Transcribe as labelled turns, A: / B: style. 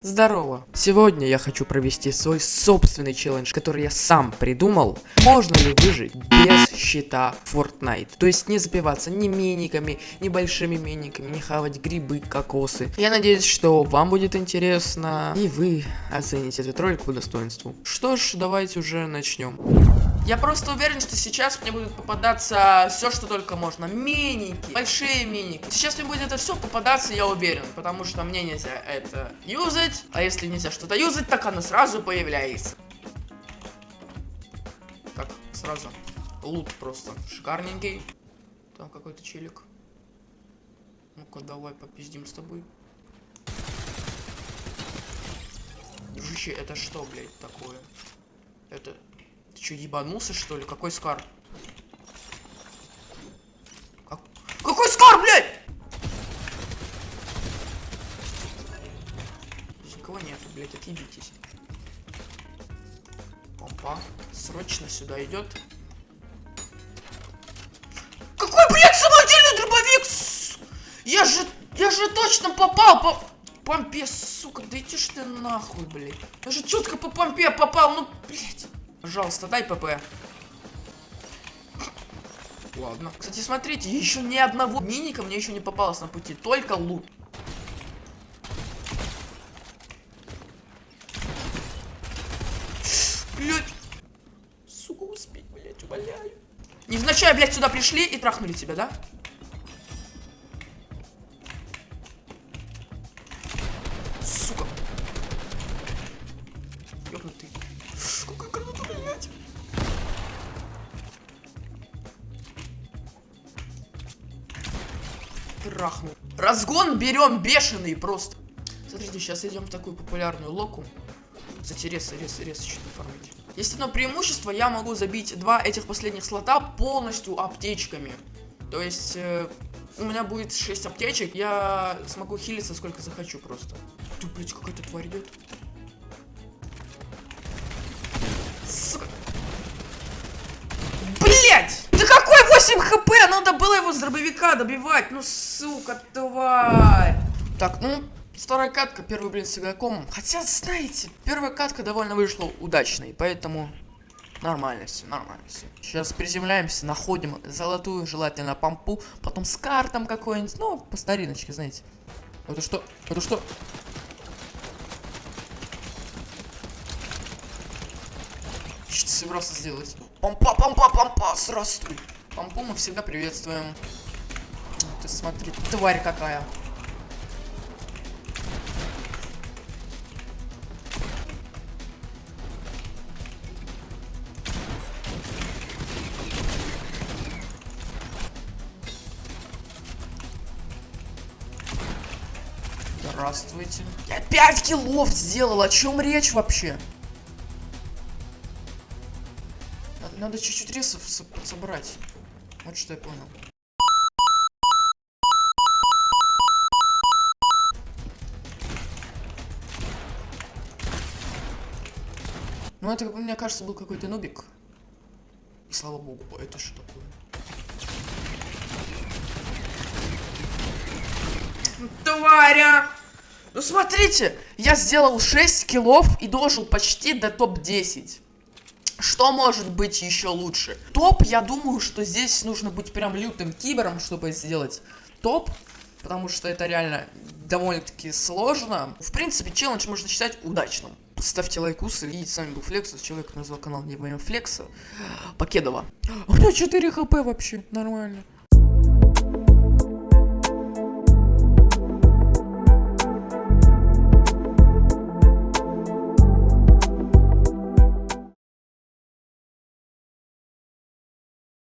A: Здорово! Сегодня я хочу провести свой собственный челлендж, который я сам придумал. Можно ли выжить без щита Fortnite? То есть не запиваться ни миниками, ни большими миниками, не хавать грибы, кокосы. Я надеюсь, что вам будет интересно, и вы оцените этот ролик по достоинству. Что ж, давайте уже начнем. Я просто уверен, что сейчас мне будут попадаться все, что только можно. Миники, большие миники. Сейчас мне будет это все попадаться, я уверен. Потому что мне нельзя это юзать. А если нельзя что-то юзать, так оно сразу появляется. Так, сразу. Лут просто шикарненький. Там какой-то челик. Ну-ка, давай попиздим с тобой. Дружище, это что, блядь, такое? Это что, ебанулся, что ли? Какой скар? Как... Какой скар, блядь? Никого нету, блядь, отъебитесь. Опа, срочно сюда идет. Какой, блядь, самодельный дробовик? Я же, я же точно попал по помпе, сука, да иди ж ты нахуй, блядь. Я же четко по помпе попал, ну, блядь. Пожалуйста, дай ПП. Ладно. Кстати, смотрите, еще ни одного миника мне еще не попалось на пути. Только лут. Блять. Сука, успеть, блять, умоляю. Невзначай, блядь, сюда пришли и трахнули тебя, да? Трахнул. Разгон берем бешеный просто. Смотрите, сейчас идем в такую популярную локу. Кстати, рез, рез, рез что-то фармить. Есть одно преимущество, я могу забить два этих последних слота полностью аптечками. То есть, э, у меня будет 6 аптечек, я смогу хилиться сколько захочу просто. Тут, блядь, какая-то тварь идет. Его с дробовика добивать. Ну, сука, тварь. Так, ну, вторая катка, первый, блин, с игроком. Хотя, знаете, первая катка довольно вышла удачной, поэтому нормально все, нормально все. Сейчас приземляемся, находим золотую, желательно помпу, потом с картом какой-нибудь, ну, по стариночке, знаете. Это что? Это что? Что собирался сделать? Помпа, помпа, помпа, здравствуй. Помпу мы всегда приветствуем. Ты смотри, тварь какая. Здравствуйте. Я 5 киллов сделал, о чем речь вообще? Надо, чуть-чуть ресов со собрать. Вот что я понял. Ну это, мне кажется, был какой-то нубик. И слава богу, это что такое? Тваря! Ну смотрите, я сделал 6 киллов и дожил почти до топ-10. Что может быть еще лучше? Топ, я думаю, что здесь нужно быть прям лютым кибером, чтобы сделать топ. Потому что это реально довольно-таки сложно. В принципе, челлендж можно считать удачным. Ставьте лайкусы. И с вами был Флексус. Человек назвал канал не во Флекса. Покедова. У меня 4 хп вообще. Нормально.